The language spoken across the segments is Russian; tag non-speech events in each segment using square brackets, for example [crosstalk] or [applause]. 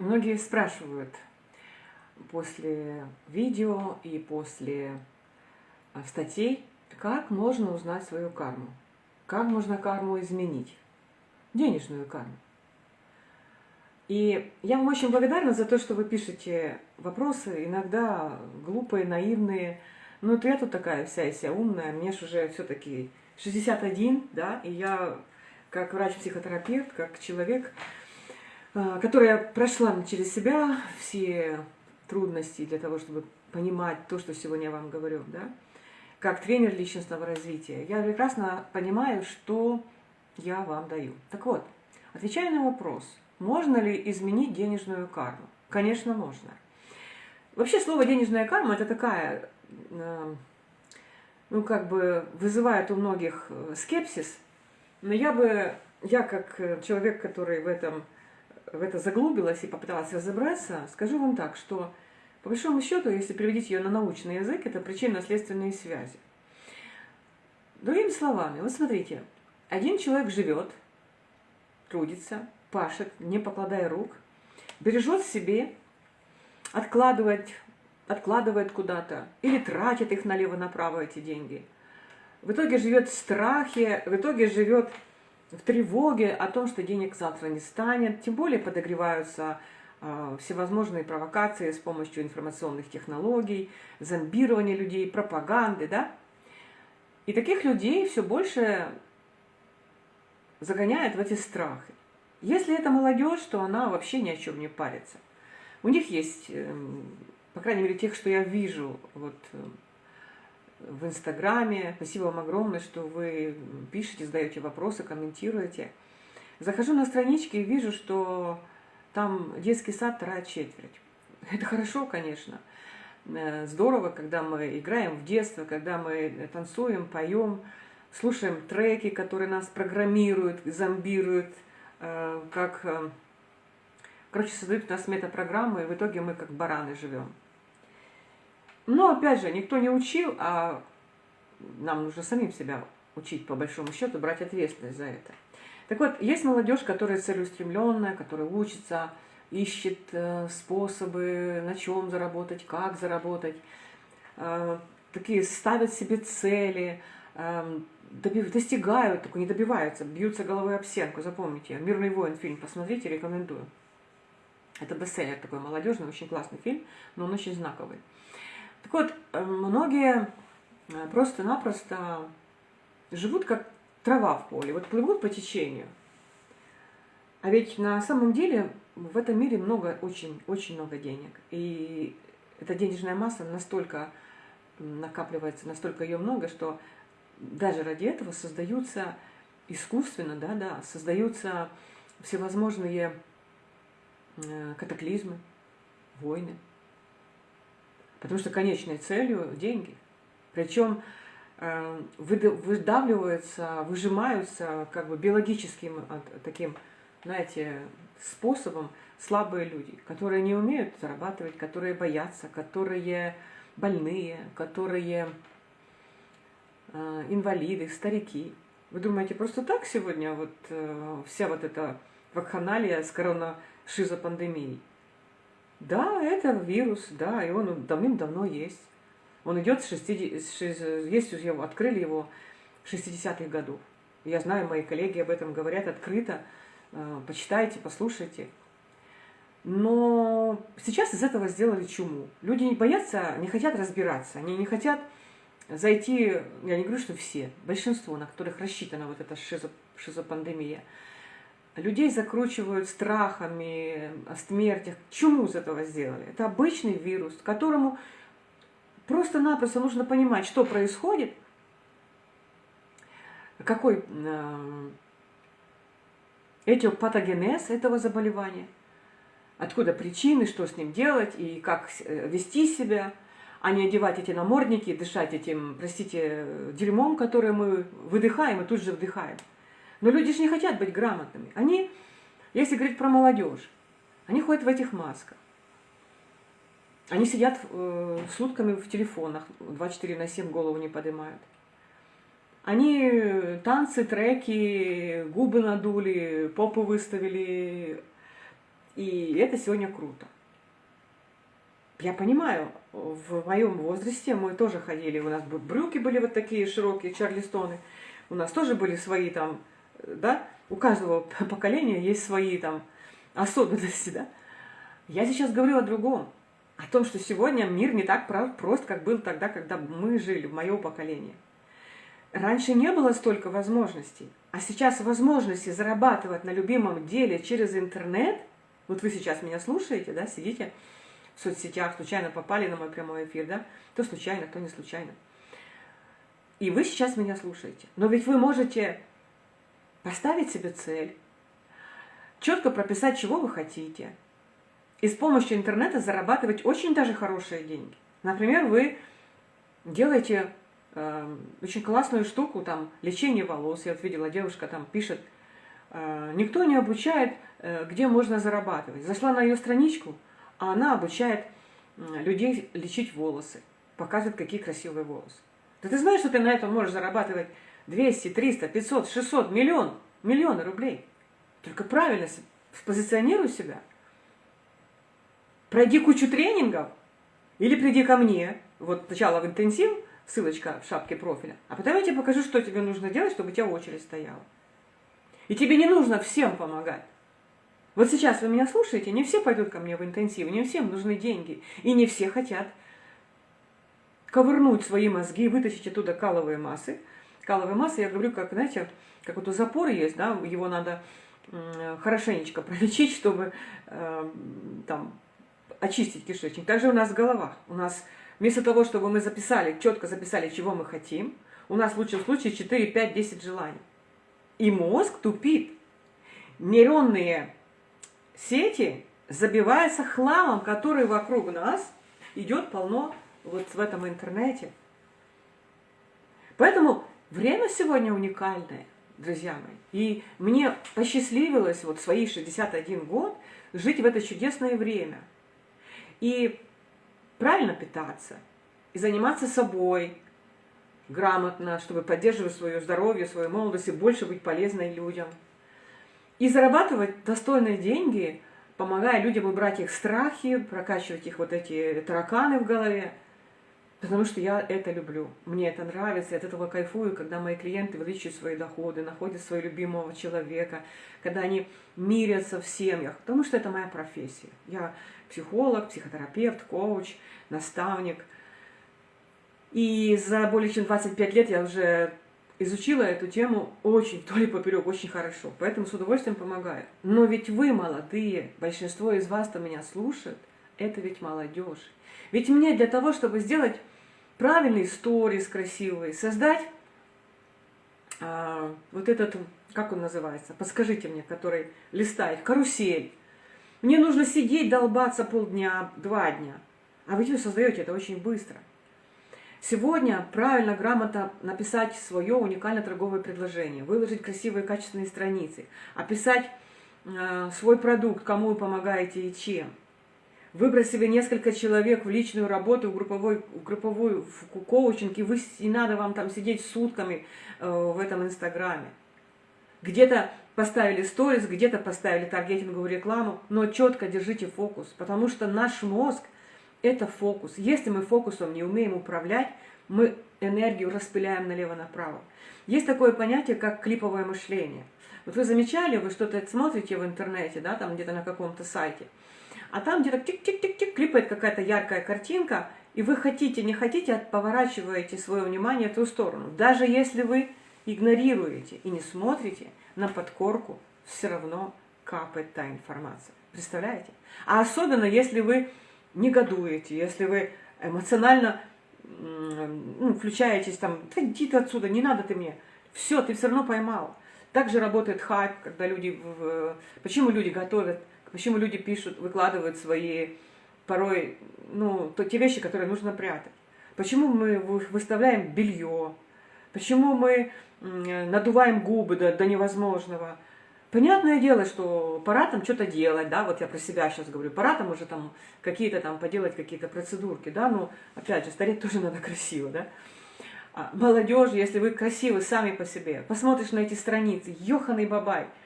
Многие спрашивают после видео и после а, статей, как можно узнать свою карму, как можно карму изменить, денежную карму. И я вам очень благодарна за то, что вы пишете вопросы, иногда глупые, наивные. Ну, это я тут такая вся и вся умная, мне же уже все-таки 61, да, и я как врач-психотерапевт, как человек, которая прошла через себя все трудности для того, чтобы понимать то, что сегодня я вам говорю, да, как тренер личностного развития, я прекрасно понимаю, что я вам даю. Так вот, отвечая на вопрос, можно ли изменить денежную карму? Конечно, можно. Вообще слово «денежная карма» – это такая, а, ну, как бы вызывает у многих э, скепсис, но я бы, я как э, человек, который в этом в это заглубилась и попыталась разобраться, скажу вам так, что по большому счету, если переводить ее на научный язык, это причинно-следственные связи. Другими словами, вот смотрите, один человек живет, трудится, пашет, не покладая рук, бережет себе, откладывает, откладывает куда-то или тратит их налево-направо, эти деньги. В итоге живет в страхе, в итоге живет в тревоге о том, что денег завтра не станет, тем более подогреваются э, всевозможные провокации с помощью информационных технологий, зомбирования людей, пропаганды, да? И таких людей все больше загоняет в эти страхи. Если это молодежь, то она вообще ни о чем не парится. У них есть, эм, по крайней мере, тех, что я вижу, вот эм, в Инстаграме. Спасибо вам огромное, что вы пишете, задаете вопросы, комментируете. Захожу на странички и вижу, что там детский сад вторая четверть. [laughs] Это хорошо, конечно. Э, здорово, когда мы играем в детство, когда мы танцуем, поем, слушаем треки, которые нас программируют, зомбируют, э, как... Э, короче, создают у нас метапрограммы, и в итоге мы как бараны живем. Но, опять же, никто не учил, а нам нужно самим себя учить, по большому счету, брать ответственность за это. Так вот, есть молодежь, которая целеустремленная, которая учится, ищет э, способы, на чем заработать, как заработать. Э, такие ставят себе цели, э, достигают, только не добиваются, бьются головой об стенку. Запомните, «Мирный воин» фильм посмотрите, рекомендую. Это бестселлер такой молодежный, очень классный фильм, но он очень знаковый. Так вот, э, многие э, просто-напросто живут как трава в поле, вот плывут по течению. А ведь на самом деле в этом мире много, очень, очень много денег. И эта денежная масса настолько накапливается, настолько ее много, что даже ради этого создаются искусственно, да, да, создаются всевозможные э, катаклизмы, войны. Потому что конечной целью – деньги. Причем э, выдавливаются, выжимаются как бы биологическим таким, знаете, способом слабые люди, которые не умеют зарабатывать, которые боятся, которые больные, которые э, инвалиды, старики. Вы думаете, просто так сегодня вот э, вся вот эта вакханалия с коронашизопандемией? Да, это вирус, да, и он давным-давно есть. Он идет с 60, есть его, открыли его в 60-х годов. Я знаю, мои коллеги об этом говорят открыто. Э, почитайте, послушайте. Но сейчас из этого сделали чуму. Люди не боятся, не хотят разбираться, они не хотят зайти, я не говорю, что все, большинство, на которых рассчитана вот эта шизо, шизопандемия, людей закручивают страхами о смертях. Чему из этого сделали? Это обычный вирус, которому просто-напросто нужно понимать, что происходит, какой э, этиопатогенез этого заболевания, откуда причины, что с ним делать и как э, вести себя, а не одевать эти намордники, дышать этим, простите, дерьмом, которое мы выдыхаем и тут же вдыхаем. Но люди же не хотят быть грамотными. Они, если говорить про молодежь, они ходят в этих масках. Они сидят э, сутками в телефонах, 24 на 7 голову не поднимают. Они танцы, треки, губы надули, попу выставили, И это сегодня круто. Я понимаю, в моем возрасте мы тоже ходили, у нас брюки были вот такие широкие, чарлистоны, у нас тоже были свои там, да, у каждого [laughs] поколения есть свои там особенности, да. Я сейчас говорю о другом, о том, что сегодня мир не так прост, как был тогда, когда мы жили, в мое поколение. Раньше не было столько возможностей, а сейчас возможности зарабатывать на любимом деле через интернет, вот вы сейчас меня слушаете, да, сидите в соцсетях, случайно попали на мой прямой эфир, да, то случайно, то не случайно. И вы сейчас меня слушаете. Но ведь вы можете поставить себе цель, четко прописать, чего вы хотите, и с помощью интернета зарабатывать очень даже хорошие деньги. Например, вы делаете э, очень классную штуку, там, лечение волос. Я вот видела, девушка там пишет, э, никто не обучает, э, где можно зарабатывать. Зашла на ее страничку, а она обучает э, людей лечить волосы, показывает, какие красивые волосы. Да ты знаешь, что ты на этом можешь зарабатывать 200, 300, 500, 600, миллион, миллионы рублей. Только правильно позиционируй себя. Пройди кучу тренингов или приди ко мне. Вот сначала в интенсив, ссылочка в шапке профиля, а потом я тебе покажу, что тебе нужно делать, чтобы у тебя очередь стояла. И тебе не нужно всем помогать. Вот сейчас вы меня слушаете, не все пойдут ко мне в интенсив, не всем нужны деньги, и не все хотят ковырнуть свои мозги, вытащить оттуда каловые массы. Каловые массы, я говорю, как, знаете, как вот у запора есть, да, его надо хорошенечко [laughs] пролечить, чтобы э, там очистить кишечник. Также у нас в головах. У нас вместо того, чтобы мы записали, четко записали, чего мы хотим, у нас в лучшем случае 4, 5, 10 желаний. И мозг тупит. Нейронные сети забиваются хламом, который вокруг нас идет полно вот в этом интернете. Поэтому время сегодня уникальное, друзья мои. И мне посчастливилось вот свои 61 год жить в это чудесное время. И правильно питаться, и заниматься собой грамотно, чтобы поддерживать свое здоровье, свою молодость и больше быть полезной людям. И зарабатывать достойные деньги, помогая людям убрать их страхи, прокачивать их вот эти тараканы в голове – Потому что я это люблю, мне это нравится, я от этого кайфую, когда мои клиенты увеличивают свои доходы, находят своего любимого человека, когда они мирятся в семьях, потому что это моя профессия. Я психолог, психотерапевт, коуч, наставник. И за более чем 25 лет я уже изучила эту тему очень, то ли поперек, очень хорошо. Поэтому с удовольствием помогаю. Но ведь вы молодые, большинство из вас, кто меня слушает, это ведь молодежь. Ведь мне для того, чтобы сделать правильный сторис красивый, создать а, вот этот, как он называется, подскажите мне, который листает, карусель. Мне нужно сидеть, долбаться полдня, два дня. А вы создаете это очень быстро. Сегодня правильно, грамотно написать свое уникальное торговое предложение, выложить красивые качественные страницы, описать э, свой продукт, кому вы помогаете и чем – Себе несколько человек в личную работу, в групповой, в групповую в коучинг, и вы, не надо вам там сидеть сутками э, в этом инстаграме. Где-то поставили сторис, где-то поставили таргетинговую рекламу, но четко держите фокус, потому что наш мозг – это фокус. Если мы фокусом не умеем управлять, мы энергию распыляем налево-направо. Есть такое понятие, как клиповое мышление. Вот вы замечали, вы что-то смотрите в интернете, да, там где-то на каком-то сайте – а там где-то тик-тик-тик-тик клипает какая-то яркая картинка, и вы хотите, не хотите, поворачиваете свое внимание в ту сторону. Даже если вы игнорируете и не смотрите, на подкорку все равно капает та информация. Представляете? А особенно, если вы негодуете, если вы эмоционально ну, включаетесь там, да иди ты отсюда, не надо ты мне. Все, ты все равно поймал. Также работает хайп, когда люди... Почему люди готовят Почему люди пишут, выкладывают свои порой, ну, то, те вещи, которые нужно прятать? Почему мы выставляем белье? Почему мы надуваем губы до, до невозможного? Понятное дело, что пора там что-то делать, да, вот я про себя сейчас говорю, пора там уже там какие-то там поделать какие-то процедурки, да, но опять же, стареть тоже [laughs] надо красиво, да. А молодежь, если вы красивы сами по себе, посмотришь на эти страницы, ёханый бабай –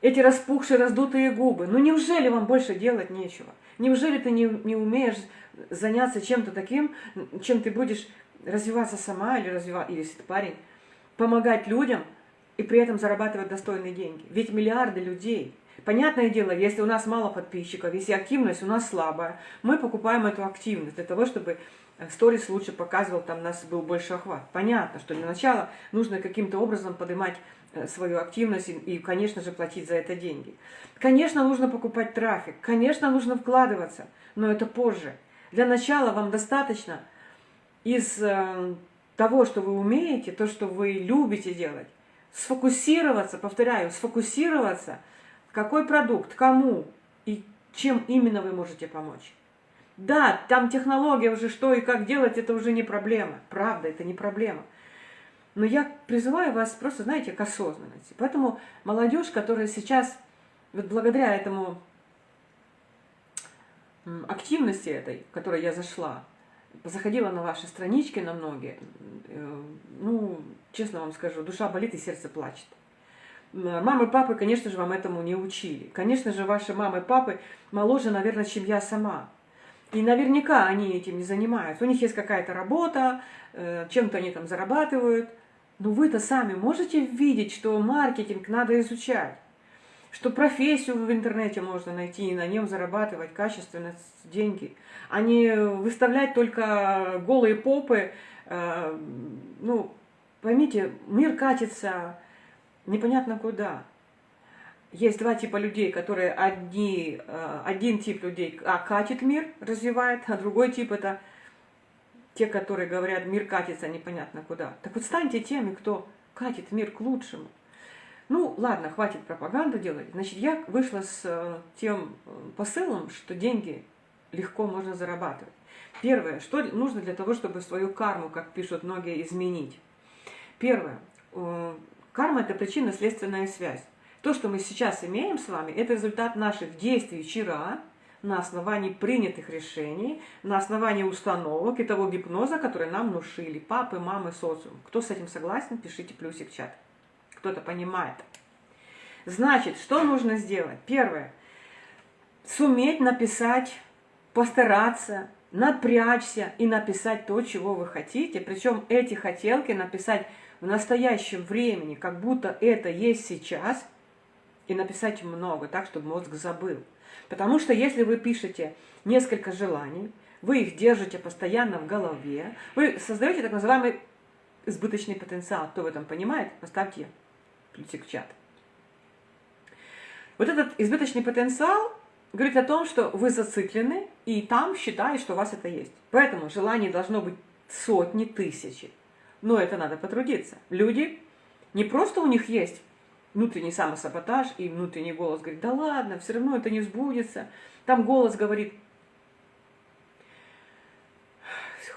эти распухшие, раздутые губы. Ну неужели вам больше делать нечего? Неужели ты не, не умеешь заняться чем-то таким, чем ты будешь развиваться сама или развивать, или если ты парень, помогать людям и при этом зарабатывать достойные деньги? Ведь миллиарды людей. Понятное дело, если у нас мало подписчиков, если активность у нас слабая, мы покупаем эту активность для того, чтобы сторис лучше показывал, там у нас был больше охват. Понятно, что для начала нужно каким-то образом поднимать Э, свою активность и, конечно же, платить за это деньги. Конечно, нужно покупать трафик, конечно, нужно вкладываться, но это позже. Для начала вам достаточно из э, того, что вы умеете, то, что вы любите делать, сфокусироваться, повторяю, сфокусироваться, какой продукт, кому и чем именно вы можете помочь. Да, там технология уже что и как делать, это уже не проблема. Правда, это не проблема. Но я призываю вас просто, знаете, к осознанности. Поэтому молодежь, которая сейчас, вот благодаря этому активности этой, в которой я зашла, заходила на ваши странички на многие, э, ну, честно вам скажу, душа болит и сердце плачет. Мамы и папы, конечно же, вам этому не учили. Конечно же, ваши мамы папы моложе, наверное, чем я сама. И наверняка они этим не занимаются. У них есть какая-то работа, э, чем-то они там зарабатывают. Но вы-то сами можете видеть, что маркетинг надо изучать, что профессию в интернете можно найти и на нем зарабатывать качественно деньги, а не выставлять только голые попы. Э, ну, поймите, мир катится непонятно куда. Есть два типа людей, которые одни, э, один тип людей а, катит мир, развивает, а другой тип это те, которые говорят, мир катится непонятно куда. Так вот станьте теми, кто катит мир к лучшему. Ну, ладно, хватит пропаганду делать. Значит, я вышла с э, тем э, посылом, что деньги легко можно зарабатывать. Первое, что нужно для того, чтобы свою карму, как пишут многие, изменить. Первое, э, карма – это причинно-следственная связь. То, что мы сейчас имеем с вами, это результат наших действий вчера – на основании принятых решений, на основании установок и того гипноза, который нам внушили папы, мамы, социум. Кто с этим согласен, пишите плюсик в чат. Кто-то понимает. Значит, что нужно сделать? Первое. Суметь написать, постараться, напрячься и написать то, чего вы хотите. Причем эти хотелки написать в настоящем времени, как будто это есть сейчас, и написать много, так, чтобы мозг забыл. Потому что если вы пишете несколько желаний, вы их держите постоянно в голове, вы создаете так называемый избыточный потенциал. Кто в этом понимает, поставьте плюсик в чат. Вот этот избыточный потенциал говорит о том, что вы зациклены, и там считают, что у вас это есть. Поэтому желаний должно быть сотни, тысячи. Но это надо потрудиться. Люди, не просто у них есть внутренний самосаботаж и внутренний голос говорит, да ладно, все равно это не сбудется. Там голос говорит,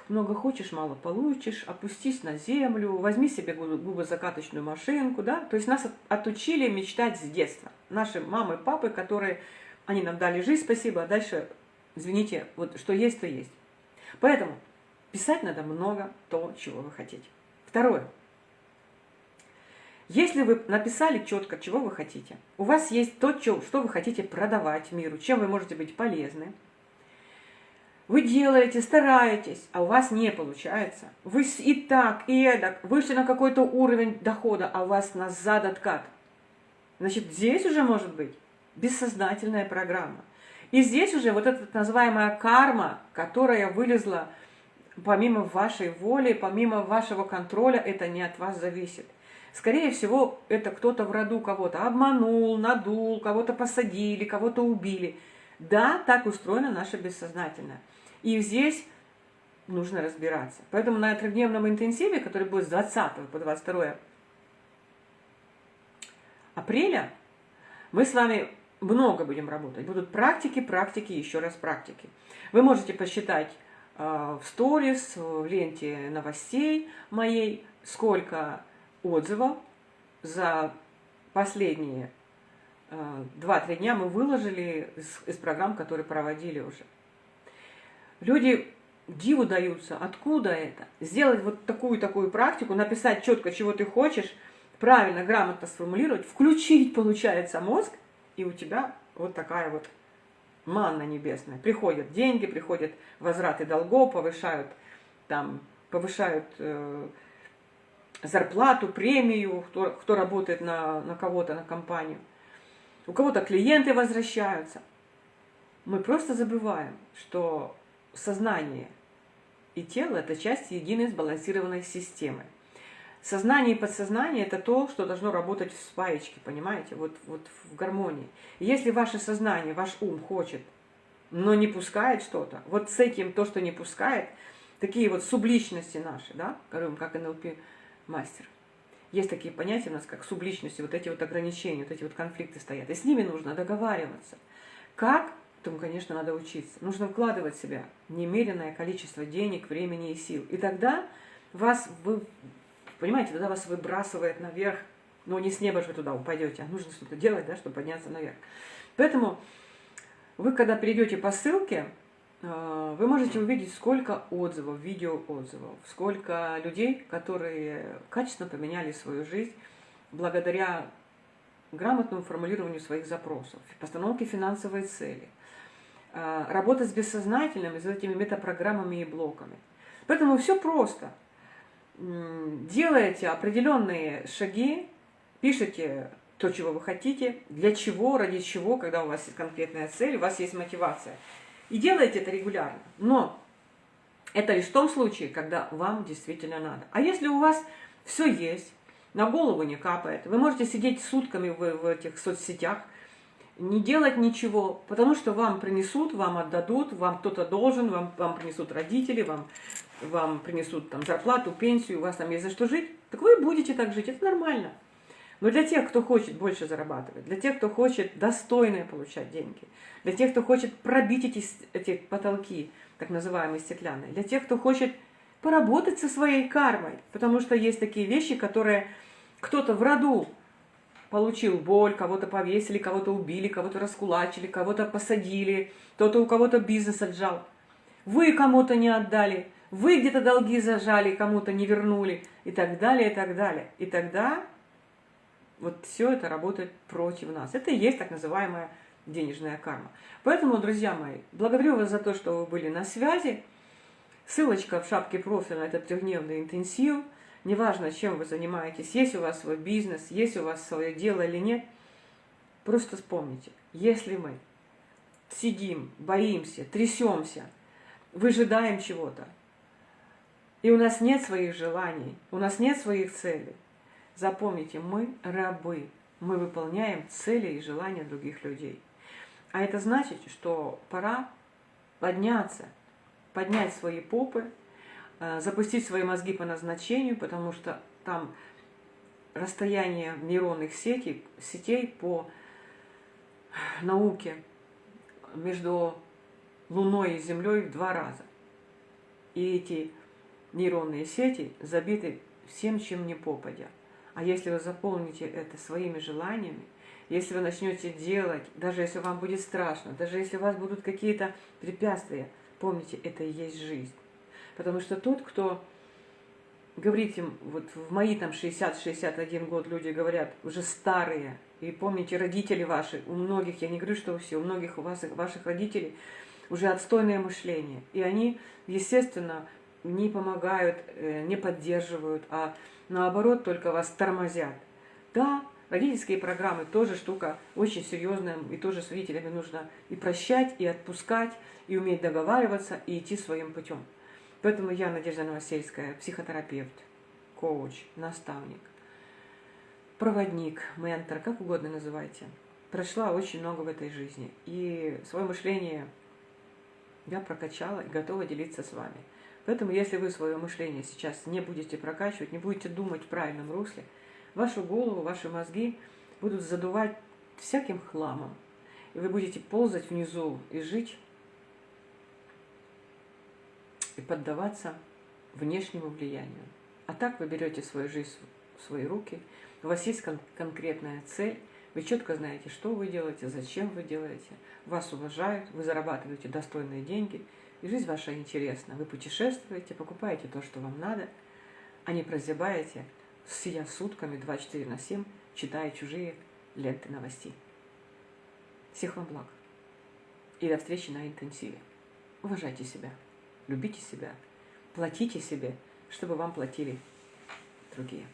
много хочешь, мало получишь, опустись на землю, возьми себе губозакаточную машинку, да. То есть нас отучили мечтать с детства. Наши мамы, папы, которые, они нам дали жизнь, спасибо, а дальше, извините, вот что есть, то есть. Поэтому писать надо много то, чего вы хотите. Второе. Если вы написали четко, чего вы хотите, у вас есть то, что вы хотите продавать миру, чем вы можете быть полезны, вы делаете, стараетесь, а у вас не получается. Вы и так, и эдак, вышли на какой-то уровень дохода, а у вас назад откат. Значит, здесь уже может быть бессознательная программа. И здесь уже вот эта называемая карма, которая вылезла помимо вашей воли, помимо вашего контроля, это не от вас зависит. Скорее всего, это кто-то в роду кого-то обманул, надул, кого-то посадили, кого-то убили. Да, так устроено наше бессознательное. И здесь нужно разбираться. Поэтому на трехдневном интенсиве, который будет с 20 по 22 апреля, мы с вами много будем работать. Будут практики, практики, еще раз практики. Вы можете посчитать э, в сторис, в ленте новостей моей, сколько отзывов за последние 2-3 э, дня мы выложили из, из программ, которые проводили уже. Люди диву даются, откуда это? Сделать вот такую-такую практику, написать четко, чего ты хочешь, правильно, грамотно сформулировать, включить, [laughs] получается, мозг, и у тебя вот такая вот манна небесная. Приходят деньги, приходят возвраты долгов, повышают там, повышают э, зарплату, премию, кто, кто работает на, на кого-то, на компанию. У кого-то клиенты возвращаются. Мы просто забываем, что сознание и тело – это часть единой сбалансированной системы. Сознание и подсознание – это то, что должно работать в спаечке, понимаете, вот, вот в гармонии. Если ваше сознание, ваш ум хочет, но не пускает что-то, вот с этим то, что не пускает, такие вот субличности наши, да, как НЛП мастер. Есть такие понятия у нас, как субличности, вот эти вот ограничения, вот эти вот конфликты стоят. И с ними нужно договариваться. Как? Этому, конечно, надо учиться. Нужно вкладывать в себя немеренное количество денег, времени и сил. И тогда вас вы Понимаете, тогда вас выбрасывает наверх, но не с неба же вы туда упадете, а нужно что-то делать, да, чтобы подняться наверх. Поэтому вы, когда перейдете по ссылке, вы можете увидеть, сколько отзывов, видеоотзывов, сколько людей, которые качественно поменяли свою жизнь благодаря грамотному формулированию своих запросов, постановке финансовой цели, э, работа с бессознательным, с этими метапрограммами и блоками. Поэтому все просто – делаете определенные шаги, пишите то, чего вы хотите, для чего, ради чего, когда у вас есть конкретная цель, у вас есть мотивация. И делайте это регулярно. Но это лишь в том случае, когда вам действительно надо. А если у вас все есть, на голову не капает, вы можете сидеть сутками в, в этих соцсетях, не делать ничего, потому что вам принесут, вам отдадут, вам кто-то должен, вам, вам принесут родители, вам вам принесут там зарплату, пенсию, у вас там есть за что жить, так вы будете так жить, это нормально. Но для тех, кто хочет больше зарабатывать, для тех, кто хочет достойно получать деньги, для тех, кто хочет пробить эти, эти потолки, так называемые стеклянные, для тех, кто хочет поработать со своей кармой, потому что есть такие вещи, которые кто-то в роду получил боль, кого-то повесили, кого-то убили, кого-то раскулачили, кого-то посадили, кто-то у кого-то бизнес отжал. Вы кому-то не отдали, вы где-то долги зажали, кому-то не вернули, и так далее, и так далее. И тогда вот все это работает против нас. Это и есть так называемая денежная карма. Поэтому, друзья мои, благодарю вас за то, что вы были на связи. Ссылочка в шапке профиля на этот трехдневный интенсив. Неважно, чем вы занимаетесь, есть у вас свой бизнес, есть у вас свое дело или нет. Просто вспомните, если мы сидим, боимся, трясемся, выжидаем чего-то, и у нас нет своих желаний, у нас нет своих целей. Запомните, мы рабы, мы выполняем цели и желания других людей. А это значит, что пора подняться, поднять свои попы, э, запустить свои мозги по назначению, потому что там расстояние нейронных сетей, сетей по науке между Луной и Землей в два раза. И эти нейронные сети забиты всем, чем не попадя. А если вы заполните это своими желаниями, если вы начнете делать, даже если вам будет страшно, даже если у вас будут какие-то препятствия, помните, это и есть жизнь. Потому что тот, кто говорит им, вот в мои там 60-61 год люди говорят, уже старые, и помните, родители ваши, у многих, я не говорю, что у всех, у многих у вас, ваших родителей уже отстойное мышление. И они, естественно, не помогают, э, не поддерживают, а наоборот только вас тормозят. Да, родительские программы тоже штука очень серьезная, и тоже с родителями нужно и прощать, и отпускать, и уметь договариваться, и идти своим путем. Поэтому я, Надежда Новосельская, психотерапевт, коуч, наставник, проводник, ментор, как угодно называйте. Прошла очень много в этой жизни. И свое мышление я прокачала и готова делиться с вами. Поэтому, если вы свое мышление сейчас не будете прокачивать, не будете думать в правильном русле, вашу голову, ваши мозги будут задувать всяким хламом. И вы будете ползать внизу и жить, и поддаваться внешнему влиянию. А так вы берете свою жизнь в свои руки, у вас есть кон конкретная цель, вы четко знаете, что вы делаете, зачем вы делаете, вас уважают, вы зарабатываете достойные деньги – и жизнь ваша интересна. Вы путешествуете, покупаете то, что вам надо, а не прозябаете сидя сутками 24 на 7, читая чужие ленты новостей. Всех вам благ. И до встречи на интенсиве. Уважайте себя, любите себя, платите себе, чтобы вам платили другие.